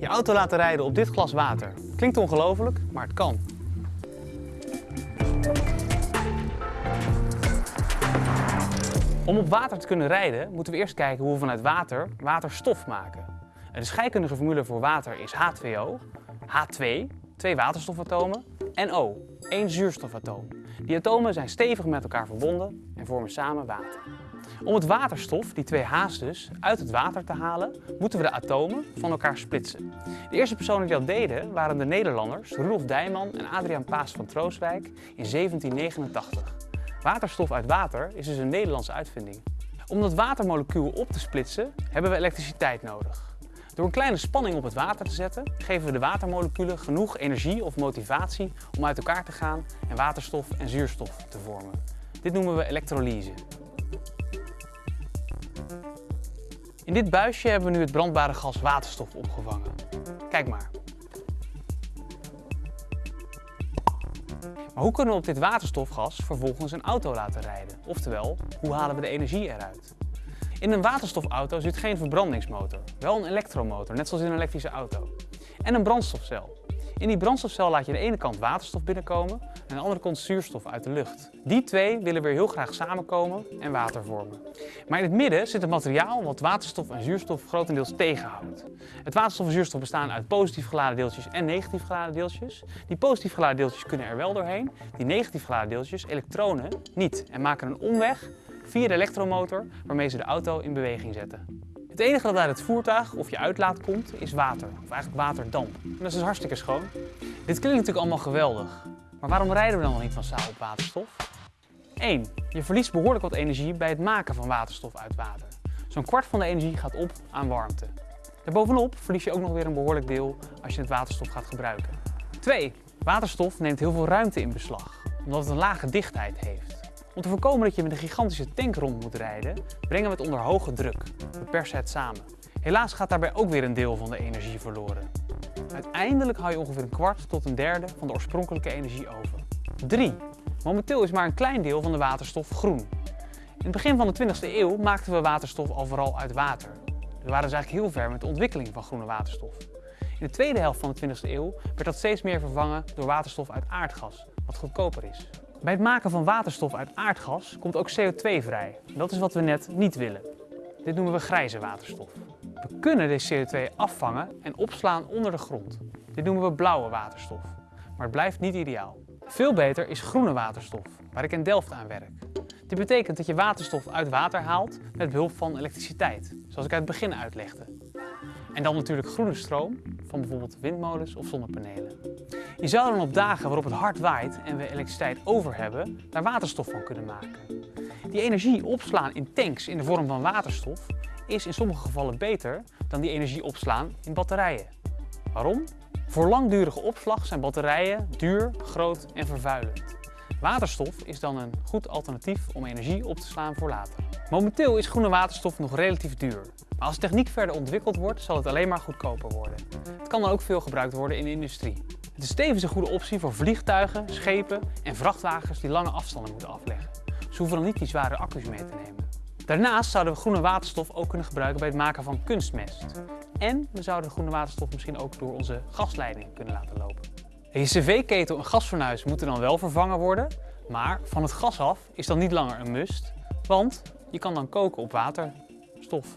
Je auto laten rijden op dit glas water. Klinkt ongelooflijk, maar het kan. Om op water te kunnen rijden, moeten we eerst kijken hoe we vanuit water waterstof maken. De scheikundige formule voor water is H2O, H2, twee waterstofatomen, en O, één zuurstofatoom. Die atomen zijn stevig met elkaar verbonden en vormen samen water. Om het waterstof, die twee H's dus, uit het water te halen, moeten we de atomen van elkaar splitsen. De eerste personen die dat deden waren de Nederlanders Rudolf Dijman en Adriaan Paas van Troostwijk in 1789. Waterstof uit water is dus een Nederlandse uitvinding. Om dat watermolecuul op te splitsen hebben we elektriciteit nodig. Door een kleine spanning op het water te zetten, geven we de watermoleculen genoeg energie of motivatie om uit elkaar te gaan en waterstof en zuurstof te vormen. Dit noemen we elektrolyse. In dit buisje hebben we nu het brandbare gas waterstof opgevangen. Kijk maar. Maar hoe kunnen we op dit waterstofgas vervolgens een auto laten rijden? Oftewel, hoe halen we de energie eruit? In een waterstofauto zit geen verbrandingsmotor, wel een elektromotor, net zoals in een elektrische auto. En een brandstofcel. In die brandstofcel laat je aan de ene kant waterstof binnenkomen en aan de andere kant zuurstof uit de lucht. Die twee willen weer heel graag samenkomen en water vormen. Maar in het midden zit een materiaal wat waterstof en zuurstof grotendeels tegenhoudt. Het waterstof en zuurstof bestaan uit positief geladen deeltjes en negatief geladen deeltjes. Die positief geladen deeltjes kunnen er wel doorheen, die negatief geladen deeltjes, elektronen, niet en maken een omweg via de elektromotor waarmee ze de auto in beweging zetten. Het enige dat uit het voertuig of je uitlaat komt is water, of eigenlijk waterdamp. En dat is dus hartstikke schoon. Dit klinkt natuurlijk allemaal geweldig, maar waarom rijden we dan nog niet massaal op waterstof? 1. Je verliest behoorlijk wat energie bij het maken van waterstof uit water. Zo'n kwart van de energie gaat op aan warmte. Daarbovenop verlies je ook nog weer een behoorlijk deel als je het waterstof gaat gebruiken. 2. Waterstof neemt heel veel ruimte in beslag, omdat het een lage dichtheid heeft. Om te voorkomen dat je met een gigantische tank rond moet rijden, brengen we het onder hoge druk. We persen het samen. Helaas gaat daarbij ook weer een deel van de energie verloren. Uiteindelijk hou je ongeveer een kwart tot een derde van de oorspronkelijke energie over. 3. Momenteel is maar een klein deel van de waterstof groen. In het begin van de 20e eeuw maakten we waterstof al vooral uit water. We waren dus eigenlijk heel ver met de ontwikkeling van groene waterstof. In de tweede helft van de 20e eeuw werd dat steeds meer vervangen door waterstof uit aardgas, wat goedkoper is. Bij het maken van waterstof uit aardgas komt ook CO2 vrij. Dat is wat we net niet willen. Dit noemen we grijze waterstof. We kunnen deze CO2 afvangen en opslaan onder de grond. Dit noemen we blauwe waterstof. Maar het blijft niet ideaal. Veel beter is groene waterstof, waar ik in Delft aan werk. Dit betekent dat je waterstof uit water haalt met behulp van elektriciteit, zoals ik uit het begin uitlegde. En dan natuurlijk groene stroom van bijvoorbeeld windmolens of zonnepanelen. Je zou dan op dagen waarop het hard waait en we elektriciteit over hebben, daar waterstof van kunnen maken. Die energie opslaan in tanks in de vorm van waterstof is in sommige gevallen beter dan die energie opslaan in batterijen. Waarom? Voor langdurige opslag zijn batterijen duur, groot en vervuilend. Waterstof is dan een goed alternatief om energie op te slaan voor later. Momenteel is groene waterstof nog relatief duur. Maar als de techniek verder ontwikkeld wordt, zal het alleen maar goedkoper worden. Het kan dan ook veel gebruikt worden in de industrie. Het is tevens een goede optie voor vliegtuigen, schepen en vrachtwagens die lange afstanden moeten afleggen. Ze hoeven dan niet die zware accu's mee te nemen. Daarnaast zouden we groene waterstof ook kunnen gebruiken bij het maken van kunstmest. En we zouden de groene waterstof misschien ook door onze gasleiding kunnen laten lopen. Je cv-ketel en gasfornuis moeten dan wel vervangen worden, maar van het gas af is dan niet langer een must, want je kan dan koken op waterstof.